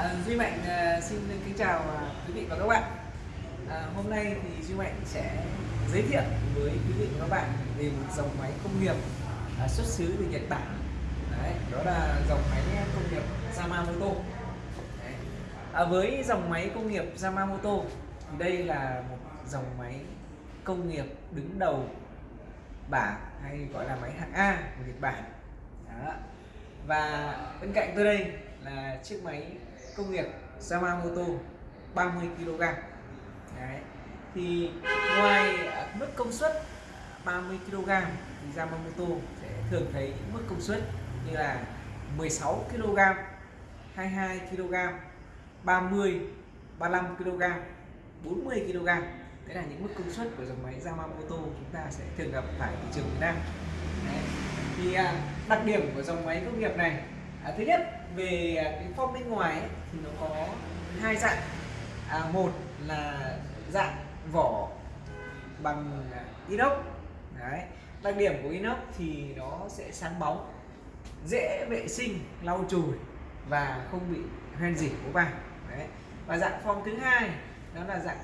À, Duy Mạnh à, xin kính chào à, quý vị và các bạn. À, hôm nay thì Duy Mạnh sẽ giới thiệu với quý vị và các bạn về một dòng máy công nghiệp à, xuất xứ từ Nhật Bản. Đấy, đó là dòng máy công nghiệp Yamamoto. Đấy. À, với dòng máy công nghiệp Yamamoto thì đây là một dòng máy công nghiệp đứng đầu bảng hay gọi là máy hạng A của Nhật Bản. Đó. Và bên cạnh tôi đây là chiếc máy công nghiệp Yamamoto 30 kg Đấy. thì ngoài mức công suất 30 kg thì Yamamoto sẽ thường thấy những mức công suất như là 16 kg 22 kg 30 35 kg 40 kg đấy là những mức công suất của dòng máy Yamamoto chúng ta sẽ thường gặp tại thị trường Việt Nam đấy. thì à, đặc điểm của dòng máy công nghiệp này à, thứ nhất về à, cái form bên ngoài ấy, thì nó có hai dạng. À, một là dạng vỏ bằng à, inox. Đấy đặc điểm của inox thì nó sẽ sáng bóng dễ vệ sinh lau chùi và không bị hoen dỉ của vàng đấy và dạng form thứ hai đó là dạng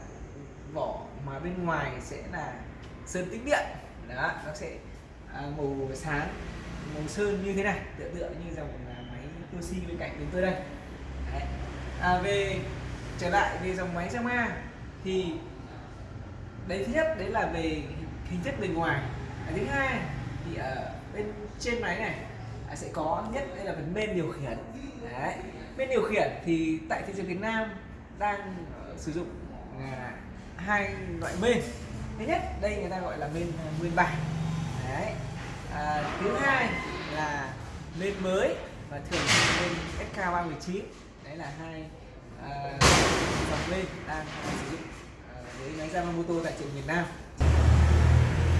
vỏ mà bên ngoài sẽ là sơn tĩnh điện. Đó nó sẽ à, màu sáng màu sơn như thế này tựa tựa như dòng à, Toshi bên cạnh bên tôi đây. Đấy. À, về trở lại về dòng máy Yamaha thì đấy thứ nhất đấy là về hình thức bề ngoài. À, thứ hai thì ở bên trên máy này à, sẽ có nhất đây là phần bên điều khiển. Đấy. Bên điều khiển thì tại thị trường Việt Nam đang uh, sử dụng uh, hai loại bên thứ nhất đây người ta gọi là bên ờ, nguyên bản. Đấy. À, thứ hai là bên mới và thường lên SK319 đấy là hai uh, dòng lên đang sử dụng uh, với máy Yamamoto tại trường miền Nam.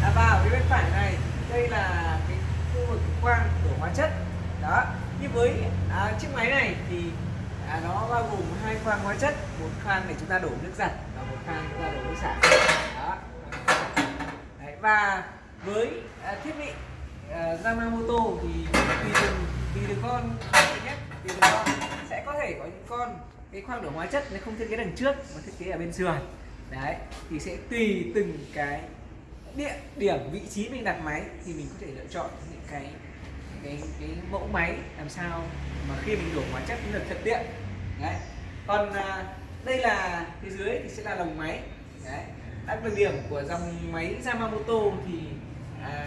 À, vào phía bên phải này đây là cái khu vực quang của hóa chất. Đó như với à, chiếc máy này thì à, nó bao gồm hai khoang hóa chất. Một khoang để chúng ta đổ nước giặt và một khoang chúng ta đổ nước xả. Đó. Đấy, và với à, thiết bị à, Yamamoto thì tùy con nhé tùy con sẽ có thể có những con cái khoang đổ hóa chất nó không thiết kế đằng trước mà thiết kế ở bên sườn. Đấy thì sẽ tùy từng cái địa điểm vị trí mình đặt máy thì mình có thể lựa chọn những cái cái cái mẫu máy làm sao mà khi mình đổ hóa chất nó được thuận tiện. Đấy. Còn à, đây là phía dưới thì sẽ là lồng máy. Đấy. Đặc điểm của dòng máy Yamamoto thì à,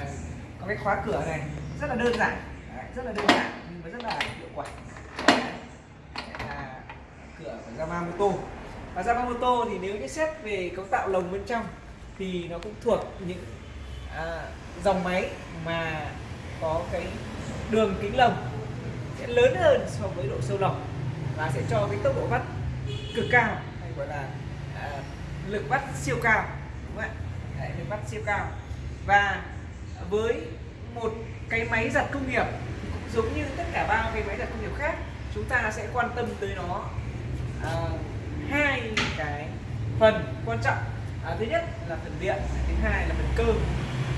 có cái khóa cửa này rất là đơn giản. Đấy, rất là đơn giản rất là hiệu quả. Là cửa của Yamamoto. Và Yamamoto thì nếu như xét về cấu tạo lồng bên trong thì nó cũng thuộc những à, dòng máy mà có cái đường kính lồng sẽ lớn hơn so với độ sâu lồng và sẽ cho cái tốc độ vắt cực cao hay gọi là à, lực vắt siêu cao đúng không ạ? Đấy, lực vắt siêu cao. Và với một cái máy giặt công nghiệp giống như tất cả ba cái máy giặt công nghiệp khác chúng ta sẽ quan tâm tới nó à, hai cái phần quan trọng. À, thứ nhất là phần điện thứ hai là phần cơ.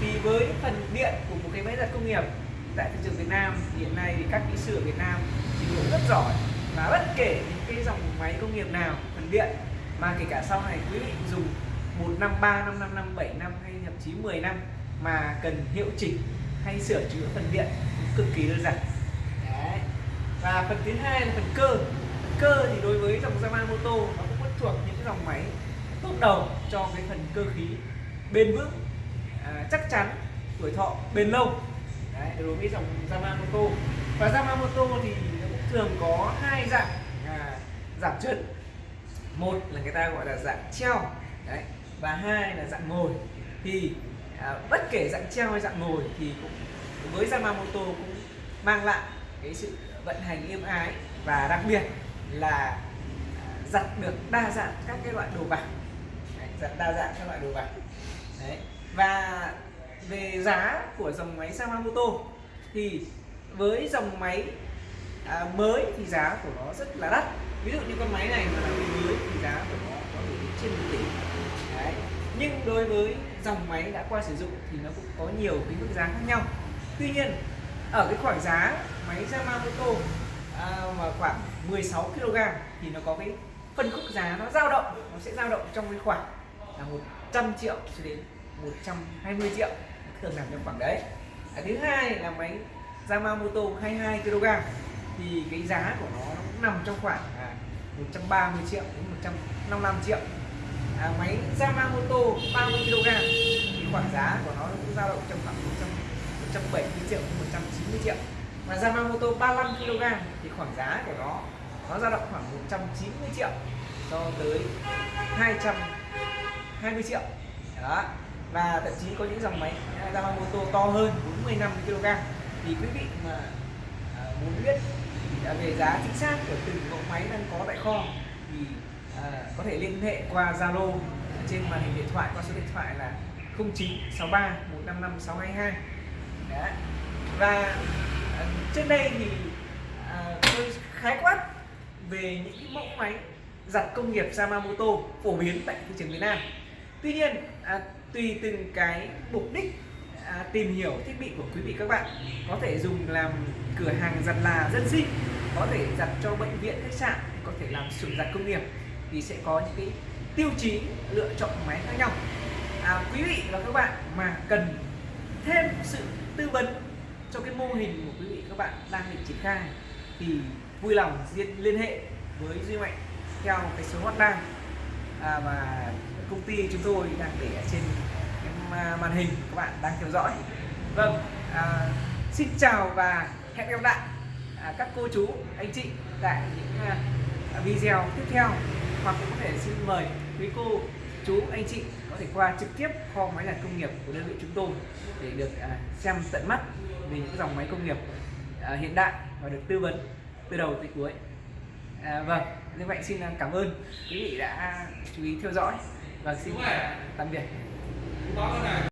Thì với phần điện của một cái máy giặt công nghiệp tại thị trường Việt Nam hiện nay thì các kỹ sư ở Việt Nam trình độ rất giỏi và bất kể những cái dòng máy công nghiệp nào phần điện mà kể cả sau này quý vị dùng một năm ba năm năm năm bảy năm hay thậm chí 10 năm mà cần hiệu chỉnh hay sửa chữa phần điện cực kỳ đơn giản. Đấy. và phần thứ hai là phần cơ. Phần cơ thì đối với dòng Yamamoto nó cũng bắt thuộc những cái dòng máy tốt đầu cho cái phần cơ khí bền vững à, chắc chắn tuổi thọ bền lâu. Đấy, đối với dòng Yamamoto và Yamamoto thì nó cũng thường có hai dạng à, giảm chân một là người ta gọi là dạng treo. Đấy. và hai là dạng ngồi. Thì à, bất kể dạng treo hay dạng ngồi thì cũng với Yamamoto cũng mang lại cái sự vận hành êm ái và đặc biệt là à, giặt được đa dạng các cái loại đồ bạc giặt đa dạng các loại đồ bạc Đấy. và về giá của dòng máy Yamamoto thì với dòng máy à, mới thì giá của nó rất là đắt ví dụ như con máy này mà là bên mới thì giá của nó có thể đến trên một tỷ Đấy. nhưng đối với dòng máy đã qua sử dụng thì nó cũng có nhiều cái mức giá khác nhau tuy nhiên ở cái khoảng giá máy Yamamoto à, mà khoảng 16 kg thì nó có cái phân khúc giá nó dao động nó sẽ dao động trong cái khoảng là 100 triệu cho đến 120 triệu thường nằm trong khoảng đấy. À, thứ hai là máy Yamamoto 22 kg thì cái giá của nó, nó cũng nằm trong khoảng à, 130 triệu đến 155 triệu. À, máy Yamamoto 30 kg thì khoảng giá của nó cũng dao động trong khoảng 100, 170 triệu 190 triệu. Và Yamamoto 35 kg thì khoảng giá của nó nó dao động khoảng 190 triệu cho tới 220 triệu. Đó và thậm chí có những dòng máy Yamamoto to hơn 45 kg. Thì quý vị mà à, muốn biết à, về giá chính xác của từng mẫu máy đang có tại kho thì à, có thể liên hệ qua Zalo trên màn hình điện thoại qua số điện thoại là 0963 155 622 Đấy. và ờ, trên đây thì à, tôi khái quát về những cái mẫu máy giặt công nghiệp Yamamoto phổ biến tại thị trường Việt Nam tuy nhiên à, tùy từng cái mục đích à, tìm hiểu thiết bị của quý vị các bạn có thể dùng làm cửa hàng giặt là dân sinh có thể giặt cho bệnh viện khách sạn có thể làm xưởng giặt công nghiệp thì sẽ có những cái tiêu chí lựa chọn máy khác nhau à, quý vị và các bạn mà cần thêm sự tư vấn cho cái mô hình của quý vị các bạn đang định triển khai thì vui lòng liên, hệ với Duy Mạnh theo cái số hotline. À, và công ty chúng tôi đang để ở trên cái à, màn hình các bạn đang theo dõi. Vâng à, xin chào và hẹn gặp lại à, các cô chú anh chị tại những à, video tiếp theo. Hoặc cũng có thể xin mời quý cô chú anh chị có thể qua trực tiếp kho máy là công nghiệp của đơn vị chúng tôi để được à, xem tận mắt về những dòng máy công nghiệp à, hiện đại và được tư vấn từ đầu tới cuối. À, vâng như vậy xin à, cảm ơn quý vị đã chú ý theo dõi và xin tạm biệt.